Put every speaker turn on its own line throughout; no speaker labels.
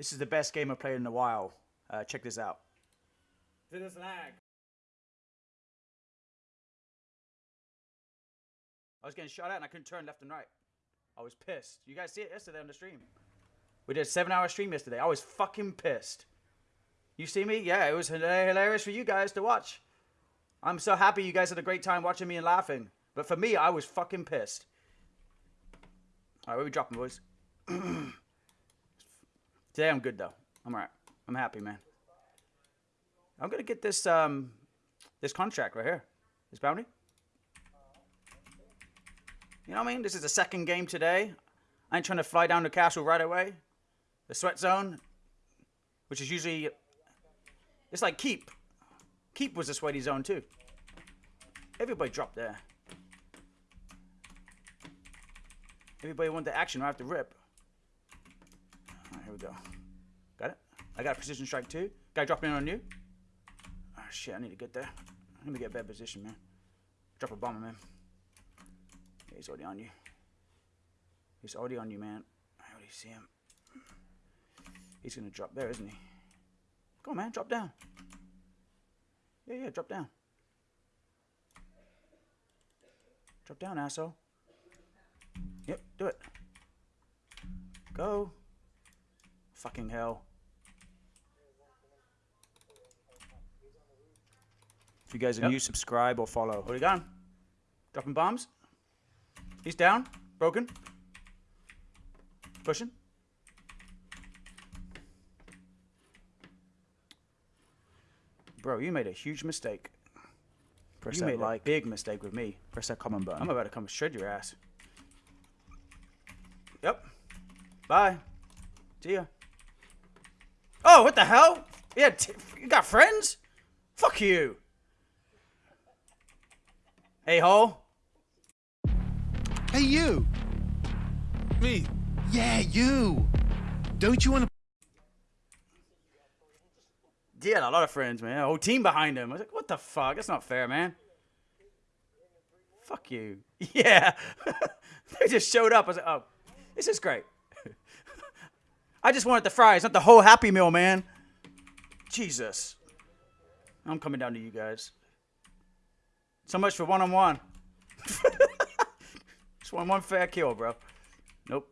This is the best game I've played in a while. Uh, check this out.
Did This lag.
I was getting shot at and I couldn't turn left and right. I was pissed. You guys see it yesterday on the stream. We did a seven hour stream yesterday. I was fucking pissed. You see me? Yeah, it was hilarious for you guys to watch. I'm so happy you guys had a great time watching me and laughing. But for me, I was fucking pissed. All right, where we dropping, boys? Today I'm good though. I'm alright. I'm happy, man. I'm gonna get this um this contract right here. This bounty. You know what I mean? This is the second game today. I ain't trying to fly down the castle right away. The sweat zone, which is usually it's like keep. Keep was a sweaty zone too. Everybody dropped there. Everybody want the action right after rip. Here we go. Got it? I got a precision strike too. Guy dropping in on you. Oh shit, I need to get there. Let me get a better position, man. Drop a bomber, man. Yeah, he's already on you. He's already on you, man. I already see him. He's gonna drop there, isn't he? Come on, man, drop down. Yeah, yeah, drop down. Drop down, asshole. Yep, do it. Go. Fucking hell. If you guys are
Yep.
new, subscribe or follow. What are you going? Dropping bombs. He's down. Broken. Pushing. Bro, you made a huge mistake.
Press
you made
like.
a big mistake with me.
Press that comment button.
I'm about to come shred your ass. Yep. Bye. See ya. Oh, what the hell? Yeah, you got friends? Fuck you. Hey, ho.
Hey, you!
Me.
Yeah, you! Don't you want to
had a lot of friends, man. A whole team behind him. I was like, what the fuck? That's not fair, man. Fuck you. Yeah. they just showed up. I was like, oh, this is great. I just wanted the fries, not the whole Happy Meal, man. Jesus. I'm coming down to you guys. So much for one on one. Just one one fair kill, bro. Nope.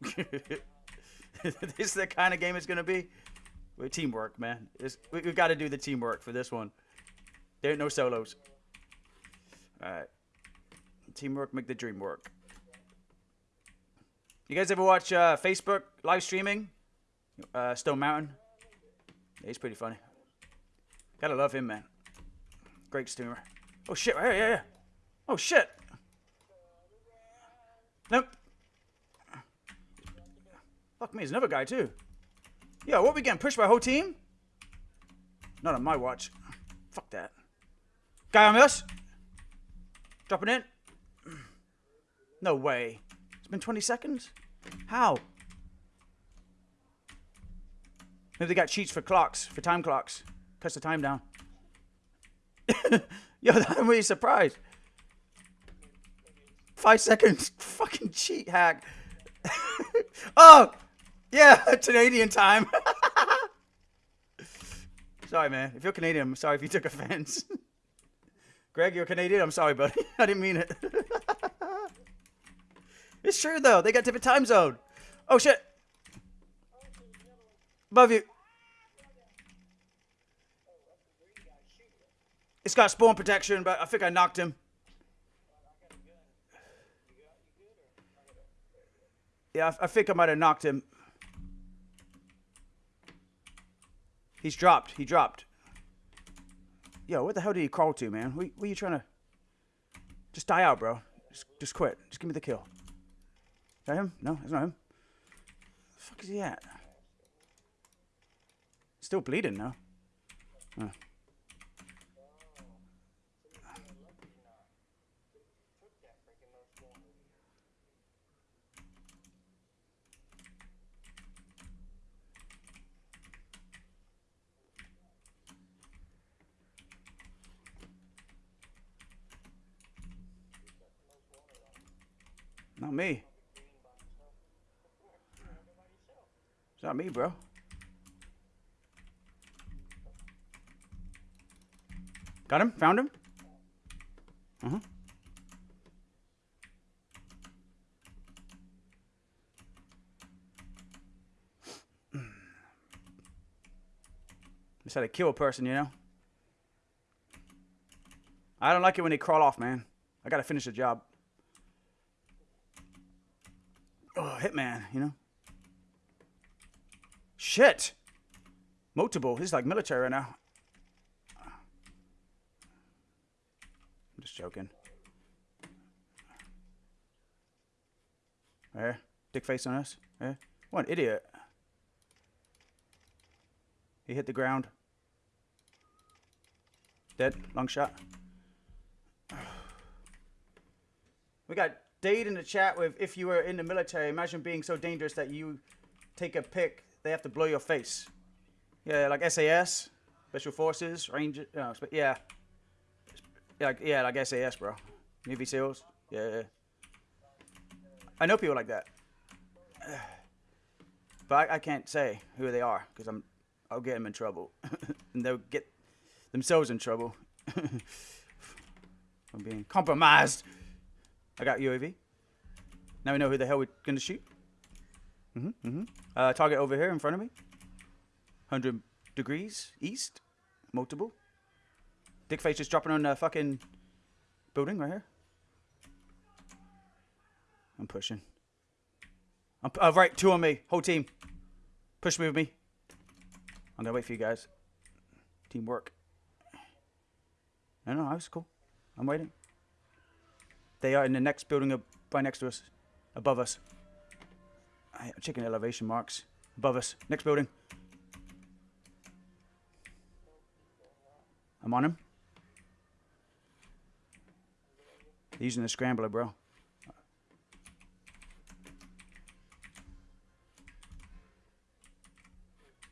this is the kind of game it's gonna be. We're teamwork, man. It's, we, we got to do the teamwork for this one. There ain't no solos. All right. Teamwork make the dream work. You guys ever watch uh, Facebook live streaming? Uh, Stone Mountain. Yeah, he's pretty funny. Gotta love him, man. Great streamer. Oh shit! Here, yeah, yeah. Oh shit! Nope. Fuck me, there's another guy too. Yo, what we getting pushed by a whole team? Not on my watch. Fuck that. Guy on us? Dropping in? No way. Been 20 seconds? How? Maybe they got cheats for clocks, for time clocks. Cuts the time down. Yo, I'm really surprised. Five seconds. Fucking cheat hack. oh! Yeah, Canadian time. sorry, man. If you're Canadian, I'm sorry if you took offense. Greg, you're Canadian. I'm sorry, buddy. I didn't mean it. It's true though. They got different time zone. Oh shit. Above you. It's got spawn protection, but I think I knocked him. Yeah, I, I think I might have knocked him. He's dropped. He dropped. Yo, what the hell did he crawl to, man? What, what are you trying to... Just die out, bro. Just, just quit. Just give me the kill. Is that him? No, it's not him. The fuck is he at? Still bleeding, no? Oh. Not me. Not me, bro. Got him? Found him? Uh huh. Just had to kill a person, you know? I don't like it when they crawl off, man. I gotta finish the job. Oh, hitman, you know? Shit! Multiple. This is like military right now. I'm just joking. There. Dick face on us. There. What an idiot. He hit the ground. Dead. Long shot. We got Dade in the chat with if you were in the military, imagine being so dangerous that you take a pick, they have to blow your face. Yeah, like SAS, Special Forces, Ranger, uh, spe- yeah. Yeah, like, yeah, like SAS, bro. Navy SEALs. Yeah, yeah. I know people like that. But I, I can't say who they are because I'm I'll get them in trouble. and they'll get themselves in trouble. I'm being compromised. I got UAV. Now we know who the hell we're gonna shoot. Mhm, mhm. Uh, target over here in front of me. Hundred degrees east. Multiple. Dick face just dropping on the fucking building right here. I'm pushing. I'm uh, right. Two on me. Whole team. Push with me. I'm gonna wait for you guys. Teamwork. No, no, I was cool. I'm waiting. They are in the next building up by next to us, above us. Checking elevation marks. Above us, next building. I'm on him. They're using the scrambler, bro.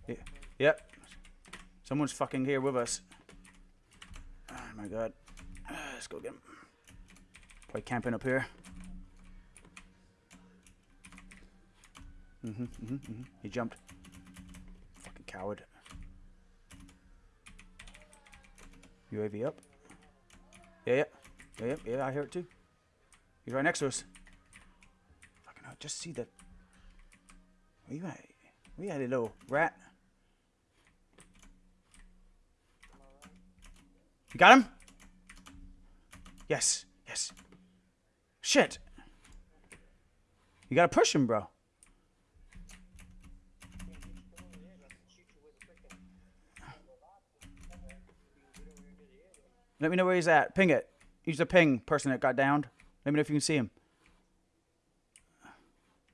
Yeah. Yep. Someone's fucking here with us. Oh my god. Ah, let's go get him. Probably camping up here. Mm-hmm, mm-hmm, mm-hmm. He jumped. Fucking coward. UAV up. Yeah, yeah. Yeah, yeah, yeah, I hear it too. He's right next to us. Fucking hell, just see the... Where you at? Where you little rat? You got him? Yes, yes. Shit. You gotta push him, bro. Let me know where he's at. Ping it. He's the ping person that got downed. Let me know if you can see him.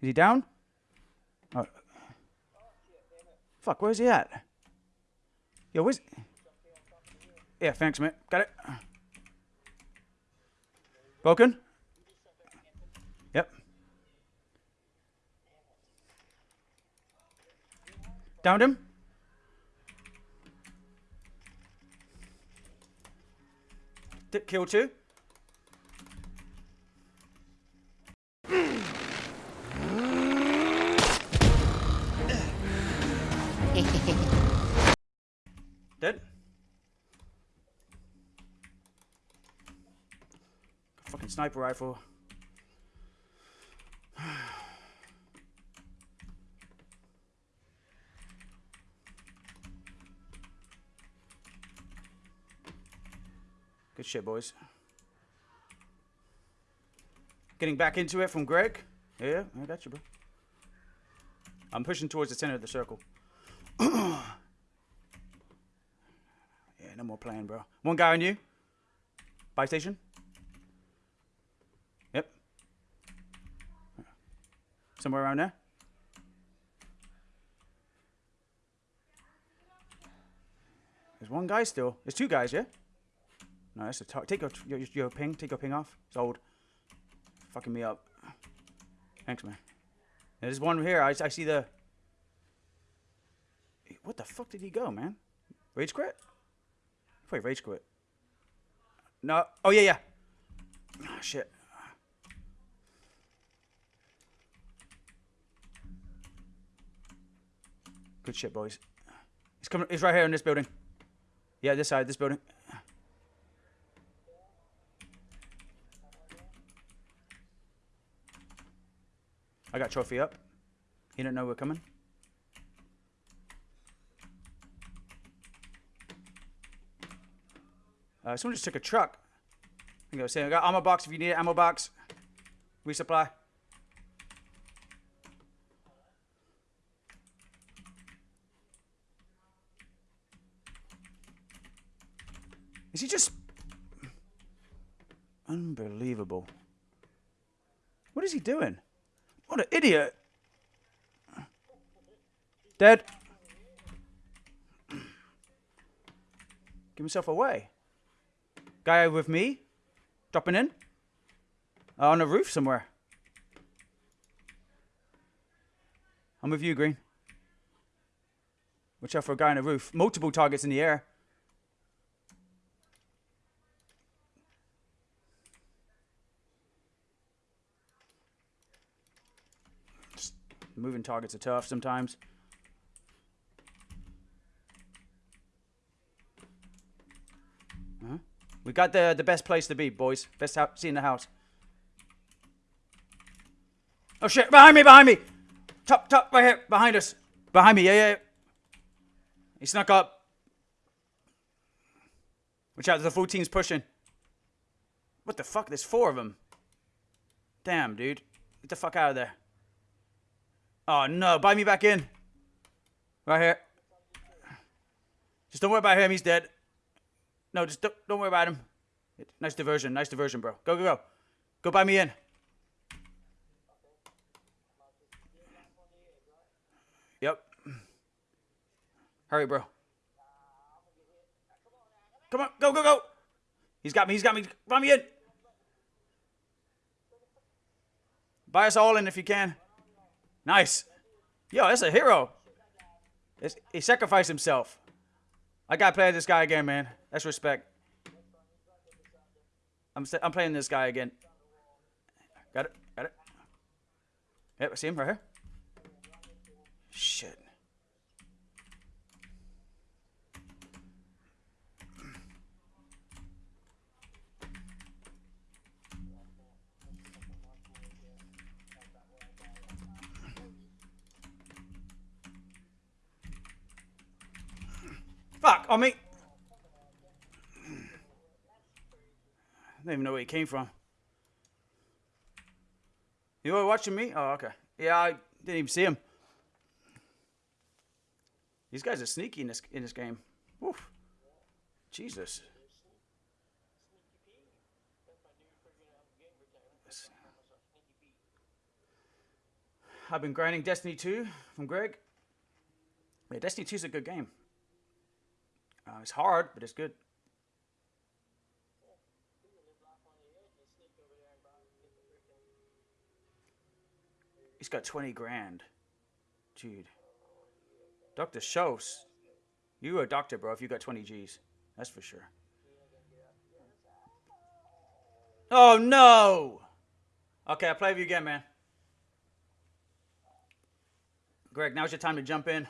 Is he down? Oh. Fuck, where's he at? Yo, where's... Yeah, thanks, mate. Got it. Broken? Yep. Downed him? Kill two? Dead? Fucking sniper rifle. Good shit, boys. Getting back into it from Greg. Yeah, I got you, bro. I'm pushing towards the center of the circle. yeah, no more playing, bro. One guy on you. Buy station. Yep. Somewhere around there. There's one guy still. There's two guys, yeah? No, that's a take your, your your ping. Take your ping off. It's old. Fucking me up. Thanks, man. There's one here. I, I see the. What the fuck did he go, man? Rage quit? Probably rage quit. No. Oh yeah, yeah. Oh, shit. Good shit, boys. He's coming. He's right here in this building. Yeah, this side, this building. Trophy up. He didn't know we're coming. Uh, someone just took a truck. I go saying I got ammo box if you need it, ammo box. Resupply. Is he just unbelievable? What is he doing? What an idiot! Dead. Give himself away. Guy with me, dropping in. Uh, on the roof somewhere. I'm with you, Green. Watch out for a guy on a roof. Multiple targets in the air. Moving targets are tough sometimes. Huh? We got the the best place to be, boys. Best house, see in the house. Oh shit! Behind me! Behind me! Top, top, right here, behind us, behind me. Yeah, yeah. yeah. He snuck up. Watch out! The full team's pushing. What the fuck? There's four of them. Damn, dude. Get the fuck out of there. Oh no! Buy me back in. Right here. Just don't worry about him. He's dead. No, just don't, don't worry about him. Nice diversion. Nice diversion, bro. Go, go, go. Go buy me in. Yep. Hurry, bro. Come on. Go, go, go. He's got me. He's got me. Buy me in. Buy us all in if you can. Nice. Yo, that's a hero. It's, he sacrificed himself. I gotta play this guy again, man. That's respect. I'm I'm playing this guy again. Got it. Got it. Yep, I see him right here. Shit. Fuck, oh, on me. I don't even know where he came from. You were watching me? Oh, okay. Yeah, I didn't even see him. These guys are sneaky in this in this game. Woof. Jesus. I've been grinding Destiny 2 from Greg. Yeah, Destiny 2 is a good game. Uh, it's hard, but it's good. He's got 20 grand. Dude. Dr. Schoss. You a doctor, bro, if you got 20 G's. That's for sure. Oh, no! Okay, I'll play with you again, man. Greg, now's your time to jump in.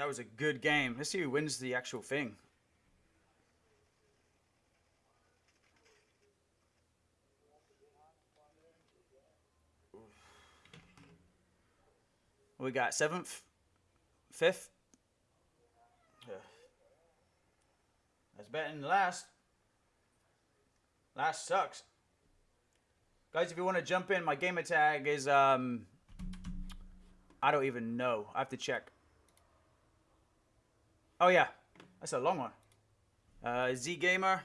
That was a good game. Let's see who wins the actual thing. We got seventh, fifth. That's better than last. Last sucks. Guys, if you want to jump in, my gamer tag is um I don't even know. I have to check. Oh yeah, that's a long one. Uh, Z Gamer.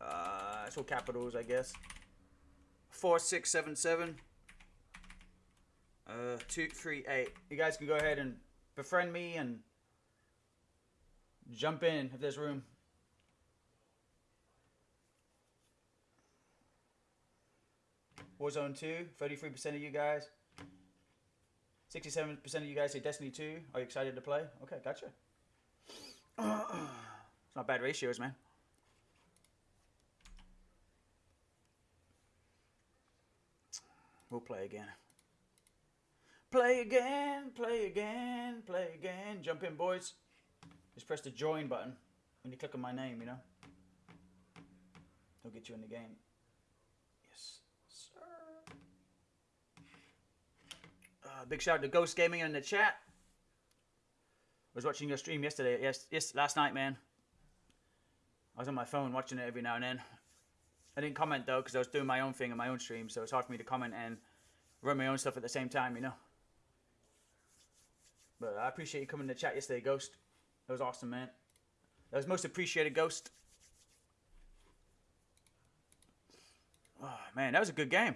Uh, it's all capitals, I guess. Four six seven seven. Uh, two three eight. You guys can go ahead and befriend me and jump in if there's room. Warzone 2, 33% of you guys. Sixty-seven percent of you guys say Destiny Two. Are you excited to play? Okay, gotcha. it's not bad ratios, man. We'll play again. Play again, play again, play again. Jump in, boys. Just press the join button when you click on my name, you know? They'll get you in the game. Uh, big shout out to Ghost Gaming in the chat. I was watching your stream yesterday. Yes, yes, last night, man. I was on my phone watching it every now and then. I didn't comment though because I was doing my own thing in my own stream, so it's hard for me to comment and run my own stuff at the same time, you know. But I appreciate you coming to the chat yesterday, Ghost. That was awesome, man. That was most appreciated, Ghost. Oh man, that was a good game.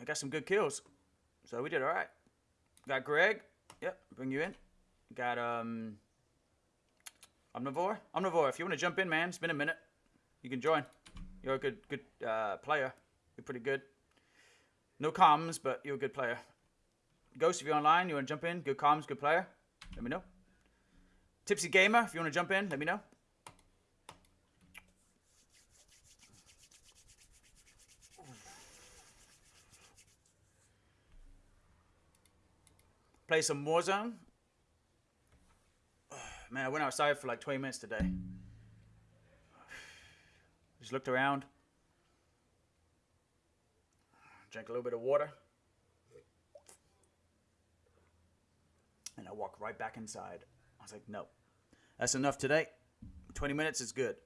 I got some good kills, so we did all right. Got Greg. Yep, bring you in. Got um. Omnivore. Omnivore, if you want to jump in, man, it's been a minute. You can join. You're a good good uh, player. You're pretty good. No comms, but you're a good player. Ghost, if you're online, you want to jump in. Good comms, good player. Let me know. Tipsy Gamer, if you want to jump in, let me know. Play some Warzone. Man, I went outside for like 20 minutes today. Just looked around. Drank a little bit of water. And I walked right back inside. I was like, no. That's enough today. 20 minutes is good.